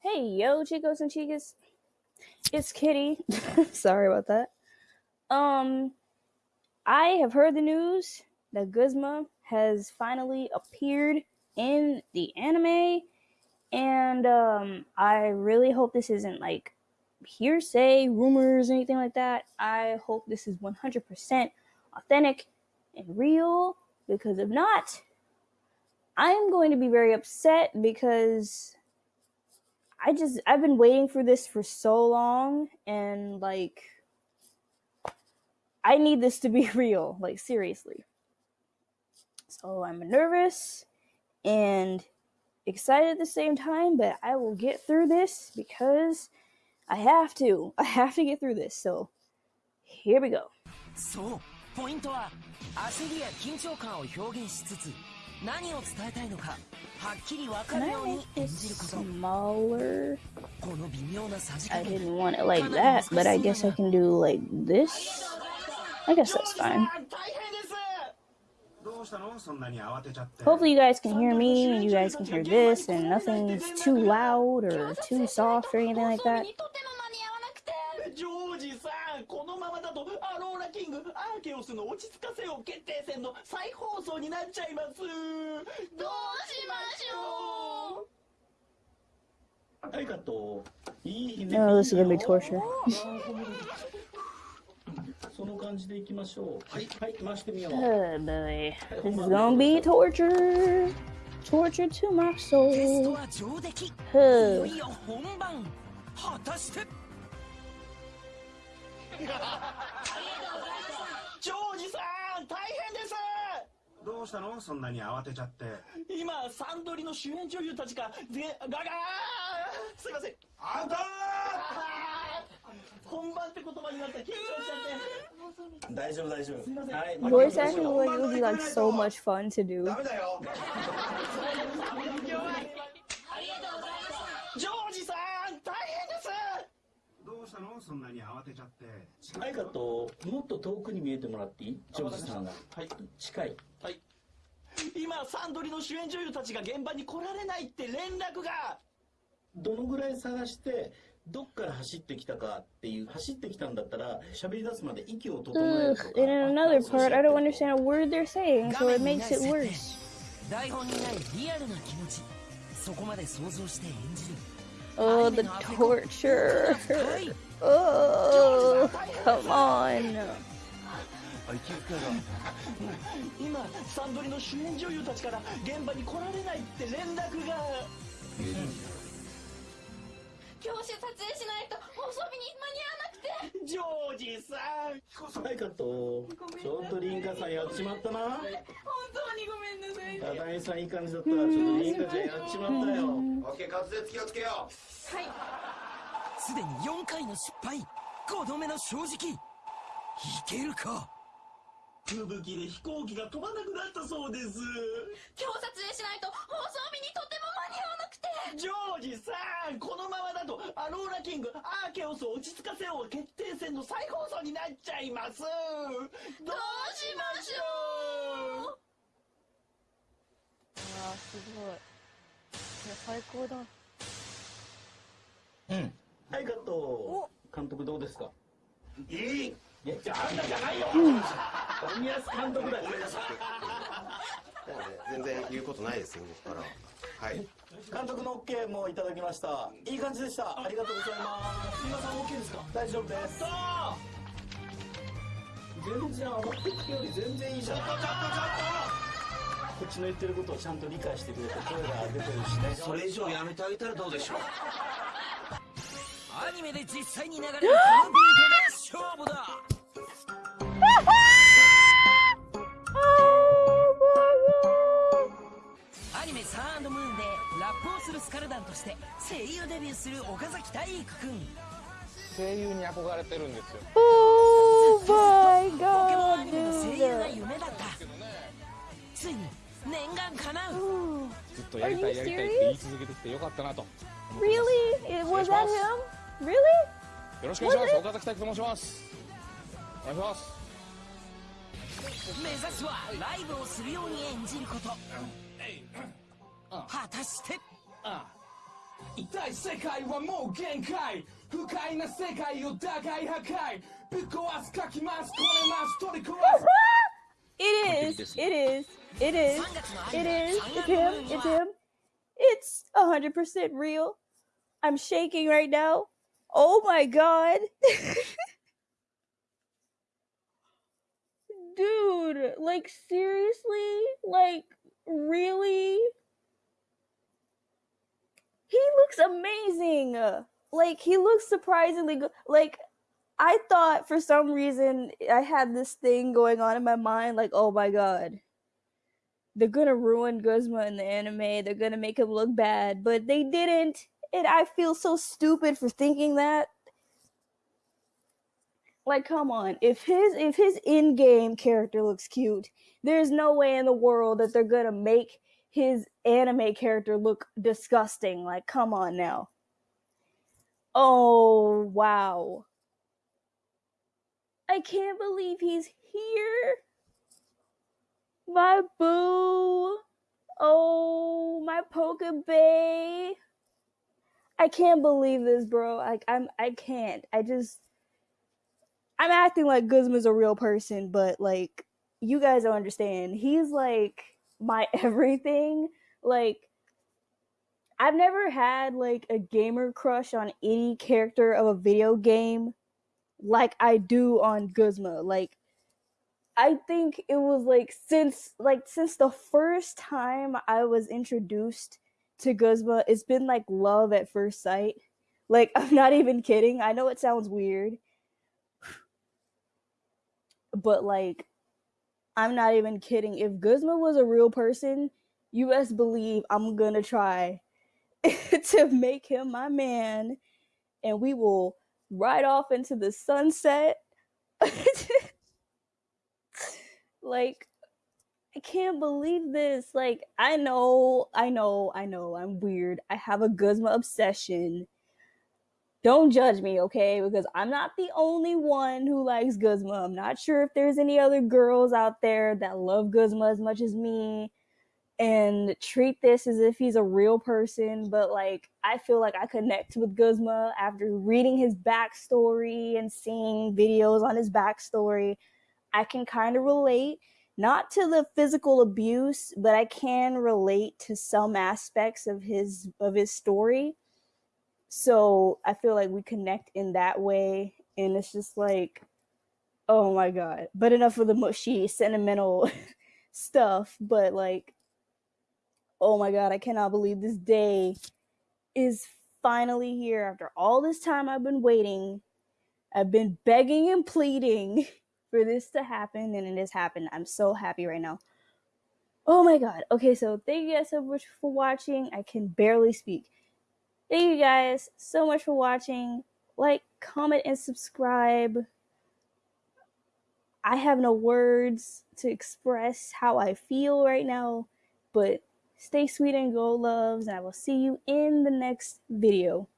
Hey, yo, chicos and chicas. It's Kitty. Sorry about that. Um, I have heard the news that Guzma has finally appeared in the anime, and um, I really hope this isn't like hearsay, rumors, anything like that. I hope this is 100% authentic and real, because if not, I'm going to be very upset because I just I've been waiting for this for so long and like I need this to be real, like seriously. So I'm nervous and excited at the same time, but I will get through this because I have to. I have to get through this. So here we go. そうポイントは焦りや緊張感を表現しつつ 何を伝えたいのかはっきりわかるように演じること Smaller. この微妙なさじ I 加減 didn't want it like that, but I guess I can do like this. I guess that's fine. どうしたのそんなに慌てちゃって Hopefully, you guys can hear me and you guys can hear this, and nothing's too loud or too soft or anything like that. キングアーケオスの落ち着かせよう決定戦の再放送になっちゃいます。どうしましょう。はいカットいい。ね Oh, this is gonna be torture. その感じでいきましょう。はいはい回してみよう。Oh boy, this is gonna be torture. Torture to my テスト soul. は上出来。い.よいよ本番。果たして ジョージさん大変ですどうしたの？そんなに慌てちゃって。今サンドリの主演女優たちがでガガーすいません。あんた本番って言葉になった緊張しちゃって。大丈夫大丈夫。はい Voice acting would, would be like so much fun to do. ダメだよジョージさん大変ですどうしたのそんなに慌てちゃって。はいカットもっと遠くに見えてもらっていい？ジョージさんが。はい。近い。はい。今サンドリの主演女優たちが現場に来られないって連絡が。どのぐらい探してどっから走ってきたかっていう走ってきたんだったら喋り出すまで息を整えるとか and in another part, I don't understand a word they're saying, so it makes it worse. 台本にないリアルな気持ち。そこまで想像して演じる Oh, the torture. Oh, come on. 今サンドリの主演女優たちから現場に来られないって連絡がジョージさんはいカットちょっとリンカさんやっちまったな。本当にごめんなさい。ダダイさんいい感じだったらちょっとリンカちゃんやっちまったよ。オッケー滑舌気をつけよすでに4回の失敗。5度目の正直。いけるか？吹雪で飛行機が飛ばなくなったそうです。今日撮影しないと放送日にとても間に合わなくて。ジョージさんこのままだとアローラキングアーケオスを落ち着かせよう決定戦の再放送になっちゃいます。どうしましょう。Ah, 最高だ。うん。はいカット監督どうですか？いい。いやじゃああんたじゃないよ森保監督だごめんな全然言うことないですよ僕から。はい。監督の OK もいただきました。いい感じでした。ありがとうございます。皆さん OK ですか？大丈夫です。全然上がってきてより全然いいじゃん。こっちの言ってることをちゃんと理解してくれて声が出てるしね。それ以上やめてあげたらどうでしょう。アニメで実際に流れるこのビートで勝負だするスカルダンとして声優デビューする岡崎体育くん。声優に憧れてるんですよ。Oh my ポケモンア god, ニメの声優が.夢だった。ついに念願叶う。ずっとやりたいやりたいって言い続けてきてよかったなと。Really? It, was that him? Really? よろしくお願いします。岡崎体育と申します。お願いします。目指すはライブをするように演じること。果たして痛い世界はもう限界不快な世界を打開破壊ぶっ壊す書きますこねます取り壊す It is. It is. It is. It is. It's him. It's him. It's a hundred percent real. I'm shaking right now. Oh my god. Dude, like seriously? Like really? He looks amazing. Like he looks surprisingly good. Like I thought for some reason I had this thing going on in my mind, like, oh my god, they're gonna ruin Guzma in the anime. They're gonna make him look bad, but they didn't. And I feel so stupid for thinking that. Like, come on, if his if his in-game character looks cute, there's no way in the world that they're gonna make his anime character look disgusting. Like, come on now. Oh wow. I can't believe he's here. My boo. Oh, my Pokebay. I can't believe this, bro. Like I'm I can't. I just I'm acting like Guzma's a real person, but like you guys don't understand. He's like my everything. Like I've never had like a gamer crush on any character of a video game like I do on Guzma. Like I think it was like since like since the first time I was introduced to Guzma, it's been like love at first sight. Like I'm not even kidding. I know it sounds weird. But like I'm not even kidding. If Guzma was a real person, you best believe I'm gonna try to make him my man and we will ride off into the sunset. like, I can't believe this. Like, I know, I know, I know, I'm weird. I have a Guzma obsession. Don't judge me, okay? Because I'm not the only one who likes Guzma. I'm not sure if there's any other girls out there that love Guzma as much as me and treat this as if he's a real person. But like, I feel like I connect with Guzma after reading his backstory and seeing videos on his backstory. I can kind of relate, not to the physical abuse, but I can relate to some aspects of his of his story. So I feel like we connect in that way, and it's just like, oh my god. But enough of the mushy, sentimental stuff. But like, oh my god, I cannot believe this day is finally here after all this time I've been waiting. I've been begging and pleading for this to happen, and it has happened. I'm so happy right now. Oh my god. Okay, so thank you guys so much for watching. I can barely speak. Thank you guys so much for watching. Like, comment, and subscribe. I have no words to express how I feel right now, but stay sweet and go loves, and I will see you in the next video.